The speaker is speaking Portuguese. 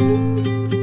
Música